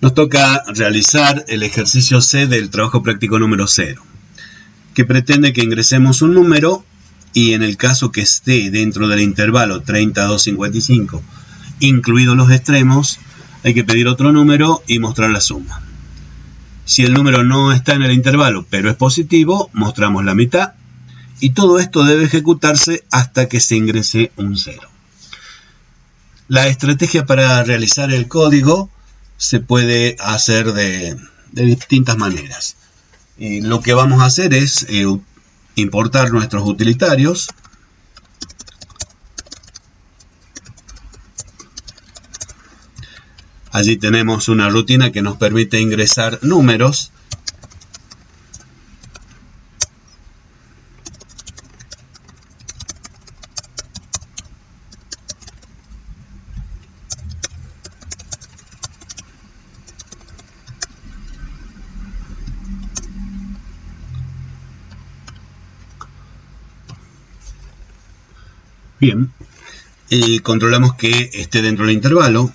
Nos toca realizar el ejercicio C del trabajo práctico número 0, que pretende que ingresemos un número y en el caso que esté dentro del intervalo 32-55, incluidos los extremos, hay que pedir otro número y mostrar la suma. Si el número no está en el intervalo, pero es positivo, mostramos la mitad. Y todo esto debe ejecutarse hasta que se ingrese un 0. La estrategia para realizar el código se puede hacer de, distintas maneras. Y lo que vamos a hacer es eh, importar nuestros utilitarios. Allí tenemos una rutina que nos permite ingresar números Bien, y controlamos que esté dentro del intervalo.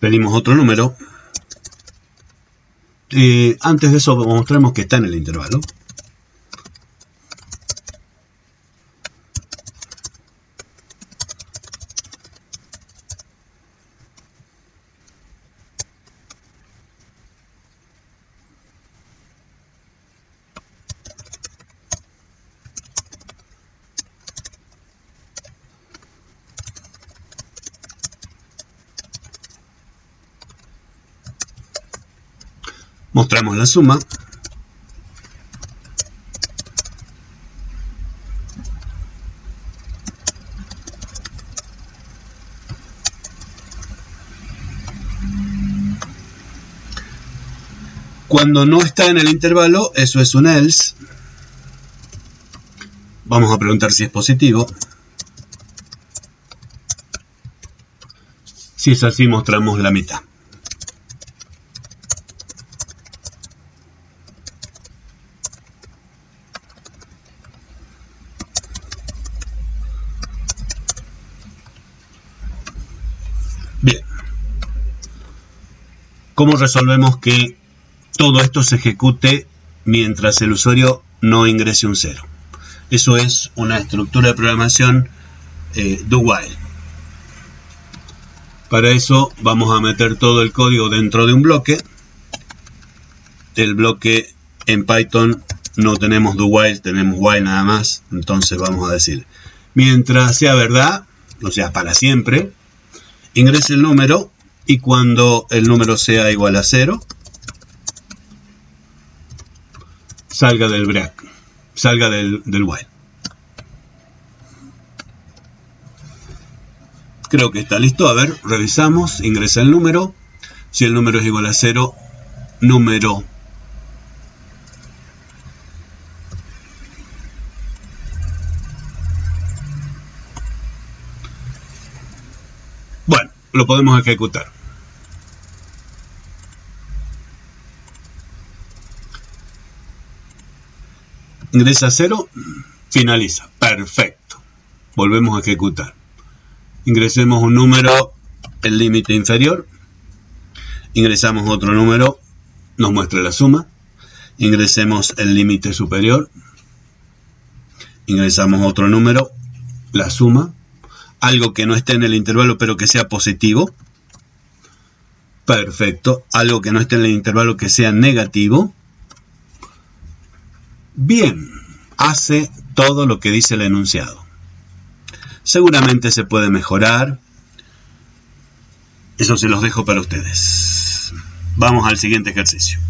Pedimos otro número. Eh, antes de eso mostramos que está en el intervalo. Mostramos la suma. Cuando no está en el intervalo, eso es un else. Vamos a preguntar si es positivo. Si es así, mostramos la mitad. ¿Cómo resolvemos que todo esto se ejecute mientras el usuario no ingrese un cero? Eso es una estructura de programación eh, do while. Para eso vamos a meter todo el código dentro de un bloque. El bloque en Python no tenemos do while, tenemos while nada más. Entonces vamos a decir, mientras sea verdad, o sea, para siempre, ingrese el número y cuando el número sea igual a 0, salga del break, salga del, while. Creo que está listo. A ver, revisamos, ingresa el número. Si el número es igual a 0, número Bueno, lo podemos ejecutar. Ingresa 0, finaliza. Perfecto. Volvemos a ejecutar. Ingresemos un número, el límite inferior. Ingresamos otro número, nos muestra la suma. Ingresemos el límite superior. Ingresamos otro número, la suma. Algo que no esté en el intervalo pero que sea positivo. Perfecto. Algo que no esté en el intervalo que sea negativo. Bien, hace todo lo que dice el enunciado. Seguramente se puede mejorar. Eso se los dejo para ustedes. Vamos al siguiente ejercicio.